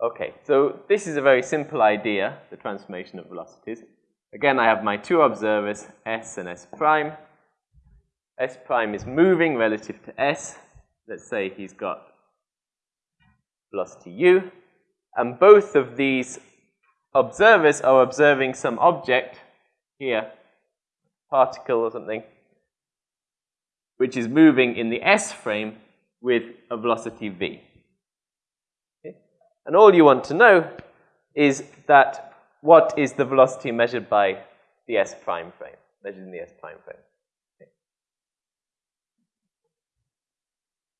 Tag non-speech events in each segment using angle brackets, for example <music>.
Okay, so this is a very simple idea, the transformation of velocities. Again, I have my two observers, s and s prime. s prime is moving relative to s. Let's say he's got velocity u. And both of these observers are observing some object here, particle or something, which is moving in the s frame with a velocity v. And all you want to know is that what is the velocity measured by the s prime frame, measured in the s prime frame.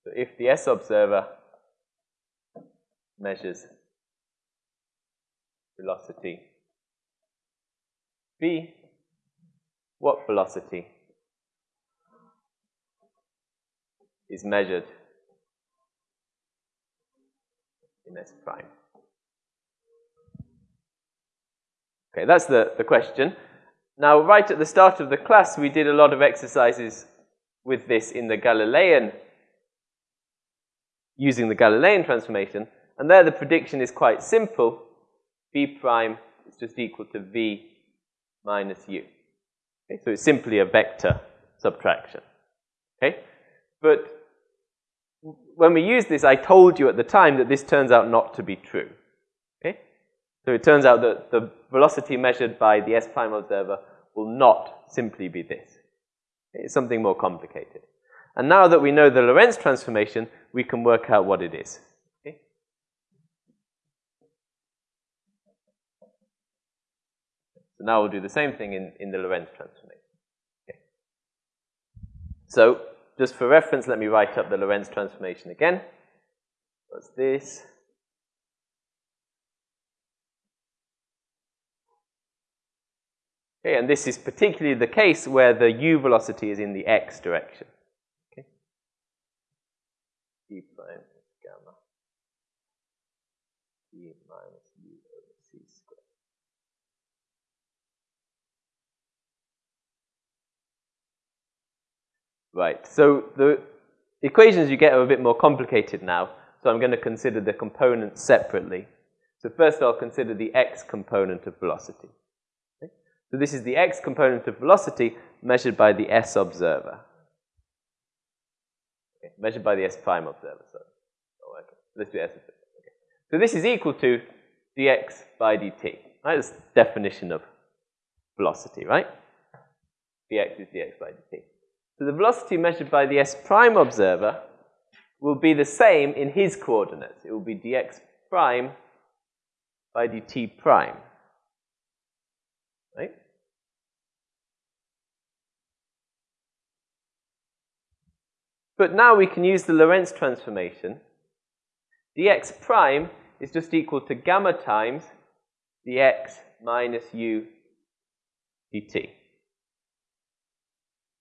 So if the s observer measures velocity v, what velocity is measured in S prime? Okay, that's the, the question. Now, right at the start of the class, we did a lot of exercises with this in the Galilean, using the Galilean transformation, and there the prediction is quite simple. V prime is just equal to V minus U. Okay, so it's simply a vector subtraction. Okay? But when we use this, I told you at the time that this turns out not to be true. Okay? So it turns out that the velocity measured by the S prime observer will not simply be this. It's something more complicated. And now that we know the Lorentz transformation, we can work out what it is. Okay? So now we'll do the same thing in, in the Lorentz transformation. Okay. So just for reference, let me write up the Lorentz transformation again. What's this? Okay, and this is particularly the case where the u velocity is in the x direction. Okay. Prime gamma minus u over c squared. Right, so the equations you get are a bit more complicated now, so I'm going to consider the components separately. So first I'll consider the x component of velocity. Okay? So this is the x component of velocity measured by the s observer. Okay, measured by the s prime observer. Oh, okay. Let's do s observer. Okay. So this is equal to dx by dt. Right? That's the definition of velocity, right? dx is dx by dt. So the velocity measured by the s prime observer will be the same in his coordinates. It will be dx prime by dt prime. Right? But now we can use the Lorentz transformation. dx prime is just equal to gamma times dx minus u dt.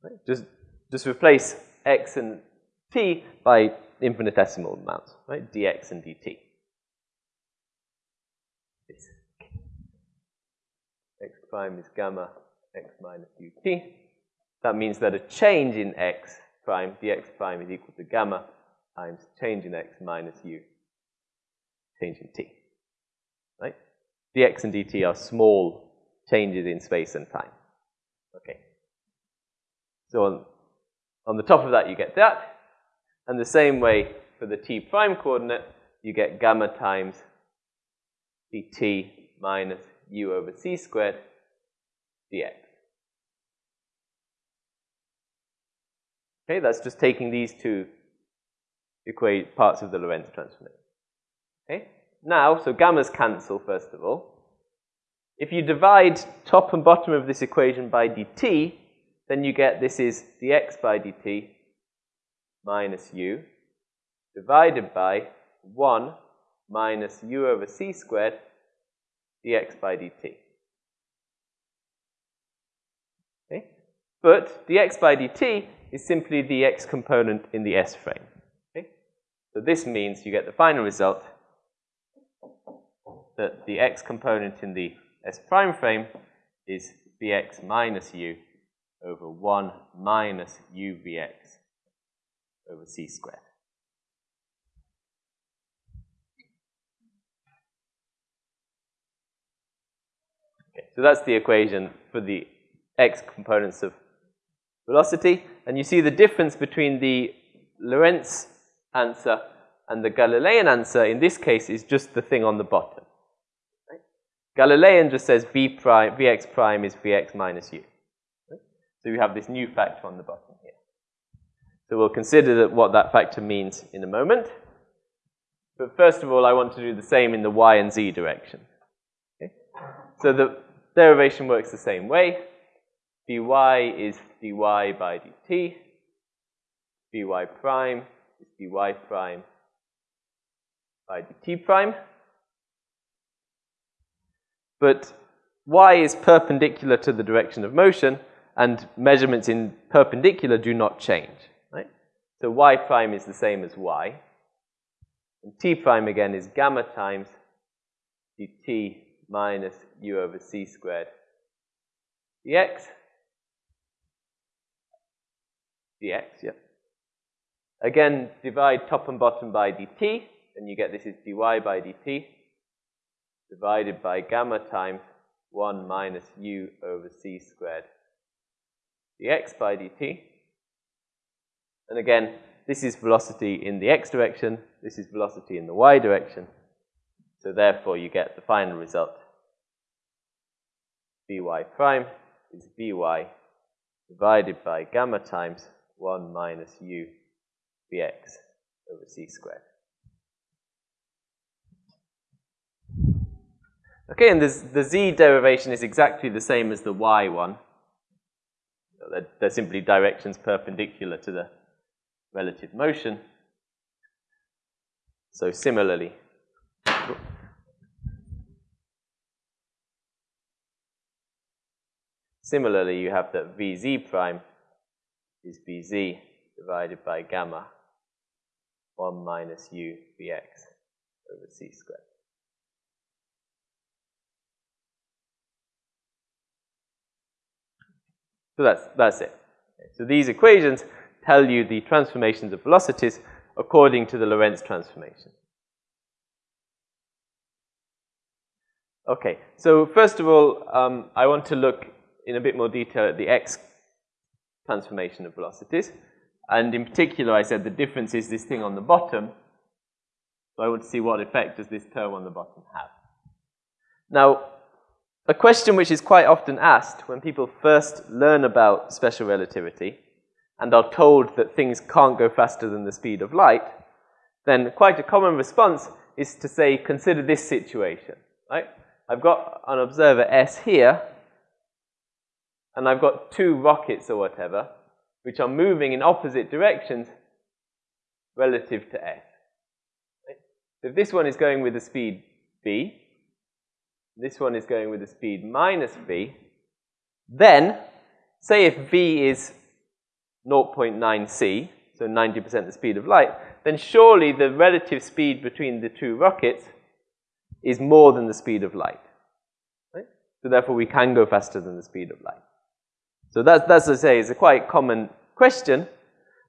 Right? Just just replace x and t by infinitesimal amounts, right? dx and dt. This. x prime is gamma x minus ut. That means that a change in x prime, dx prime, is equal to gamma times change in x minus u, change in t. Right? dx and dt are small changes in space and time. Okay. So on on the top of that, you get that. And the same way for the t prime coordinate, you get gamma times dt minus u over c squared dx. Okay, that's just taking these two equate parts of the Lorentz transformation. Okay, now, so gammas cancel first of all. If you divide top and bottom of this equation by dt, then you get this is dx by dt minus u divided by 1 minus u over c squared dx by dt. Okay? But dx by dt is simply the x component in the S frame. Okay? So this means you get the final result that the x component in the S prime frame is vx minus u over 1 minus u vx over c squared. Okay, so that's the equation for the x components of velocity. And you see the difference between the Lorentz answer and the Galilean answer in this case is just the thing on the bottom. Right? Galilean just says v prime, vx prime is vx minus u. So we have this new factor on the bottom here. So we'll consider that what that factor means in a moment. But first of all, I want to do the same in the y and z direction. Okay? So the derivation works the same way. dy is dy by dt. dy prime is dy prime by dt prime. But y is perpendicular to the direction of motion, and measurements in perpendicular do not change. Right? So y prime is the same as y. And t prime again is gamma times dt minus u over c squared dx. dx, yep. Again, divide top and bottom by dt, and you get this is dy by dt divided by gamma times 1 minus u over c squared dx by dt. And again, this is velocity in the x direction, this is velocity in the y direction. So therefore, you get the final result. Vy prime is Vy divided by gamma times 1 minus u Vx over c squared. Okay, and the z derivation is exactly the same as the y one. They're, they're simply directions perpendicular to the relative motion. So similarly, similarly you have that Vz prime is Vz divided by gamma 1 minus u Vx over c squared. So that's, that's it. So these equations tell you the transformations of velocities according to the Lorentz transformation. Okay, so first of all, um, I want to look in a bit more detail at the x transformation of velocities. And in particular, I said the difference is this thing on the bottom. So I want to see what effect does this term on the bottom have. Now, a question which is quite often asked when people first learn about special relativity and are told that things can't go faster than the speed of light, then quite a common response is to say, consider this situation, right? I've got an observer S here, and I've got two rockets or whatever, which are moving in opposite directions relative to S. Right? So if this one is going with the speed v, this one is going with the speed minus v, then say if v is 0.9 c, so 90% the speed of light, then surely the relative speed between the two rockets is more than the speed of light. Right? So therefore we can go faster than the speed of light. So that's, that's, I say, is a quite common question,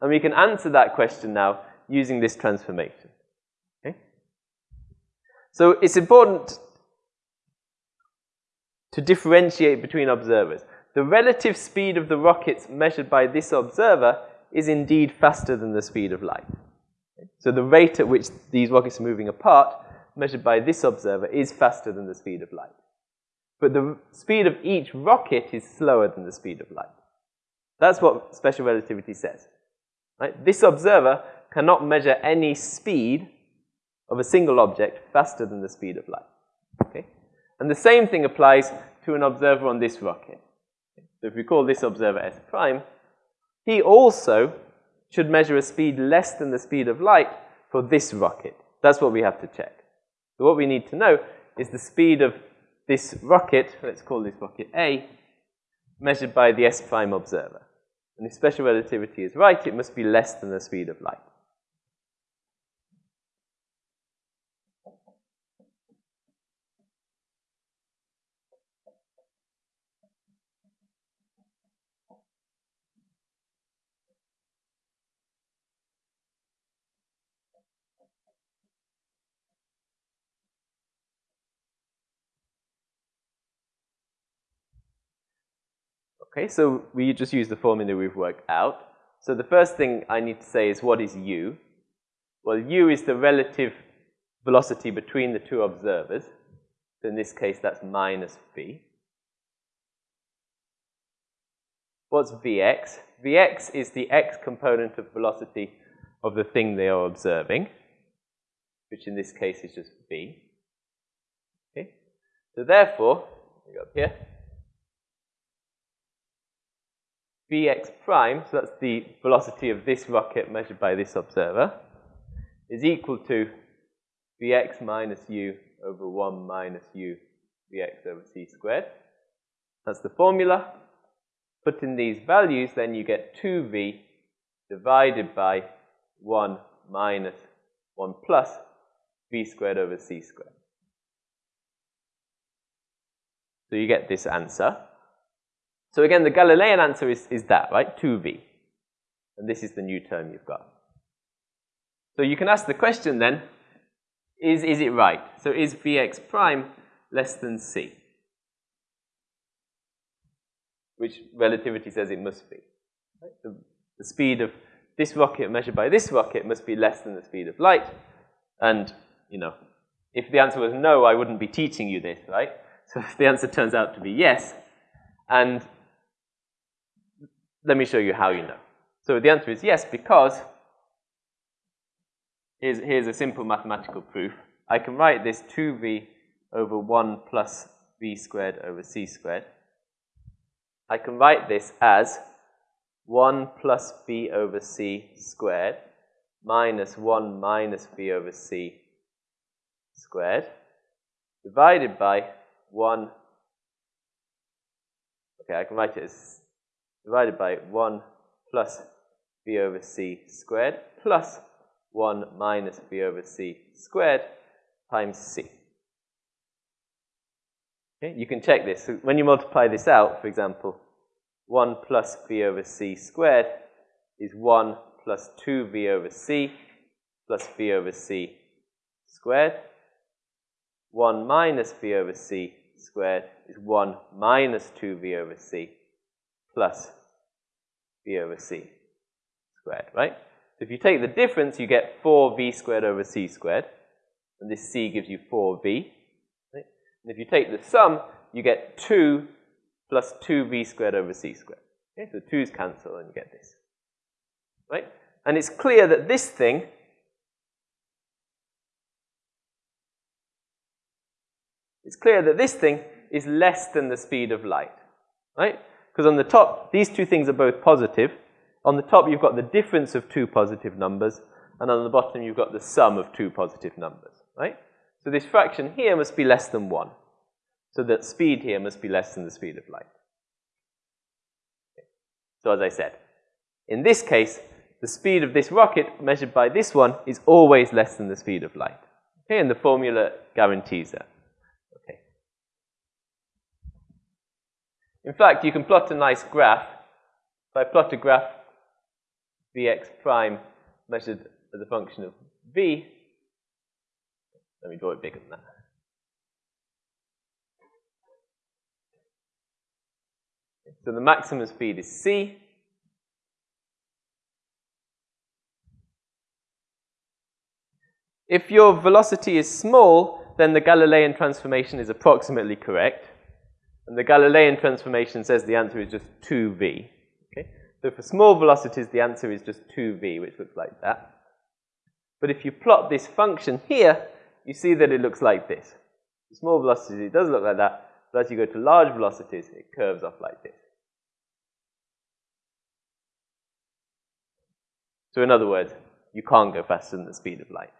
and we can answer that question now using this transformation. Okay? So it's important to differentiate between observers. The relative speed of the rockets measured by this observer is indeed faster than the speed of light. So the rate at which these rockets are moving apart, measured by this observer, is faster than the speed of light. But the speed of each rocket is slower than the speed of light. That's what special relativity says. Right? This observer cannot measure any speed of a single object faster than the speed of light. Okay? And the same thing applies to an observer on this rocket. So if we call this observer S prime, he also should measure a speed less than the speed of light for this rocket. That's what we have to check. So what we need to know is the speed of this rocket, let's call this rocket A, measured by the S prime observer. And if special relativity is right, it must be less than the speed of light. Okay, so we just use the formula we've worked out. So the first thing I need to say is what is u? Well, u is the relative velocity between the two observers. So in this case, that's minus v. What's vx? vx is the x component of velocity of the thing they are observing, which in this case is just v. Okay? So therefore, we go up here, vx prime, so that's the velocity of this rocket measured by this observer, is equal to vx minus u over 1 minus u vx over c squared. That's the formula. Put in these values, then you get 2v divided by 1 minus 1 plus v squared over c squared. So you get this answer. So again, the Galilean answer is, is that, right? 2v. And this is the new term you've got. So you can ask the question then, is, is it right? So is Vx prime less than c? Which relativity says it must be. Right? The, the speed of this rocket measured by this rocket must be less than the speed of light. And, you know, if the answer was no, I wouldn't be teaching you this, right? So if <laughs> the answer turns out to be yes. And let me show you how you know. So the answer is yes, because here's, here's a simple mathematical proof. I can write this 2v over 1 plus v squared over c squared. I can write this as 1 plus v over c squared minus 1 minus v over c squared divided by 1. Okay, I can write it as divided by 1 plus v over c squared plus 1 minus v over c squared times c. Okay, you can check this. So when you multiply this out, for example, 1 plus v over c squared is 1 plus 2v over c plus v over c squared. 1 minus v over c squared is 1 minus 2v over c plus v over c squared, right? So if you take the difference, you get 4v squared over c squared. And this c gives you 4v. Right? And if you take the sum, you get 2 plus 2v squared over c squared. Okay? So 2's cancel and you get this. Right? And it's clear that this thing it's clear that this thing is less than the speed of light. Right? Because on the top, these two things are both positive. On the top, you've got the difference of two positive numbers, and on the bottom, you've got the sum of two positive numbers, right? So this fraction here must be less than 1. So that speed here must be less than the speed of light. So as I said, in this case, the speed of this rocket measured by this one is always less than the speed of light. Okay, and the formula guarantees that. In fact, you can plot a nice graph. If I plot a graph vx prime measured as a function of v, let me draw it bigger than that. So the maximum speed is c. If your velocity is small, then the Galilean transformation is approximately correct. And the Galilean transformation says the answer is just 2v. Okay? So for small velocities, the answer is just 2v, which looks like that. But if you plot this function here, you see that it looks like this. For small velocities, it does look like that. But as you go to large velocities, it curves off like this. So in other words, you can't go faster than the speed of light.